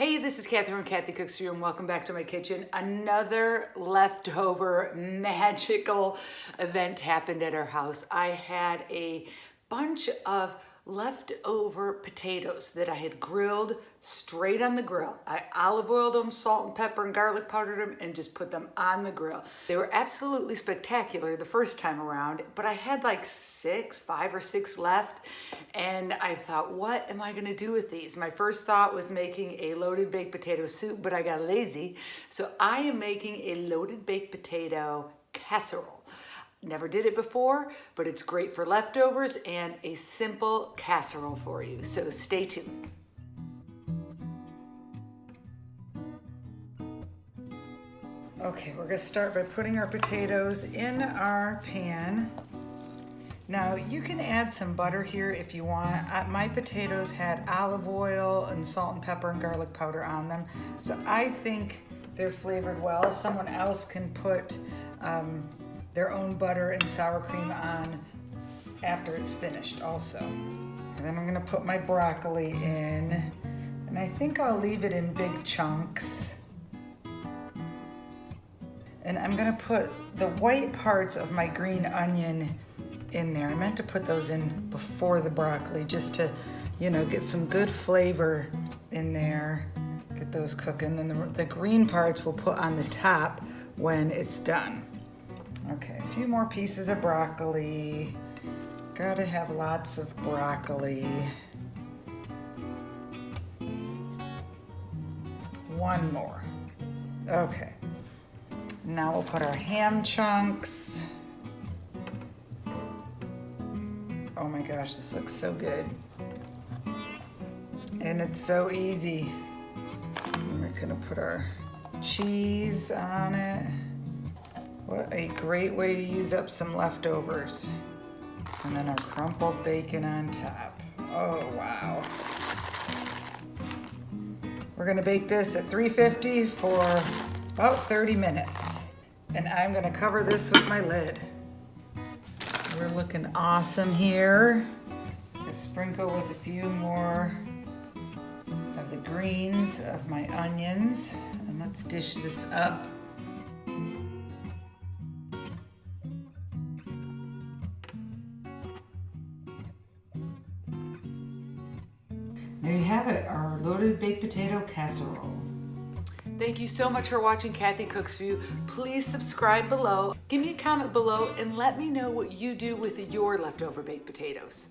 Hey, this is Catherine from Kathy Cooks For You and welcome back to my kitchen. Another leftover magical event happened at our house. I had a bunch of leftover potatoes that I had grilled straight on the grill. I olive oiled them, salt and pepper and garlic powdered them, and just put them on the grill. They were absolutely spectacular the first time around, but I had like six, five or six left, and I thought, what am I gonna do with these? My first thought was making a loaded baked potato soup, but I got lazy, so I am making a loaded baked potato casserole. Never did it before, but it's great for leftovers and a simple casserole for you. So stay tuned. Okay, we're gonna start by putting our potatoes in our pan. Now you can add some butter here if you want. My potatoes had olive oil and salt and pepper and garlic powder on them. So I think they're flavored well. Someone else can put um, their own butter and sour cream on after it's finished also. And then I'm gonna put my broccoli in and I think I'll leave it in big chunks. And I'm gonna put the white parts of my green onion in there. I meant to put those in before the broccoli just to, you know, get some good flavor in there. Get those cooking. And the, the green parts we'll put on the top when it's done. Okay, a few more pieces of broccoli. Gotta have lots of broccoli. One more. Okay. Now we'll put our ham chunks. Oh my gosh, this looks so good. And it's so easy. We're gonna put our cheese on it. What a great way to use up some leftovers. And then our crumpled bacon on top. Oh, wow. We're gonna bake this at 350 for about 30 minutes. And I'm gonna cover this with my lid. We're looking awesome here. sprinkle with a few more of the greens of my onions. And let's dish this up. There you have it, our loaded baked potato casserole. Thank you so much for watching Kathy Cooks For You. Please subscribe below, give me a comment below, and let me know what you do with your leftover baked potatoes.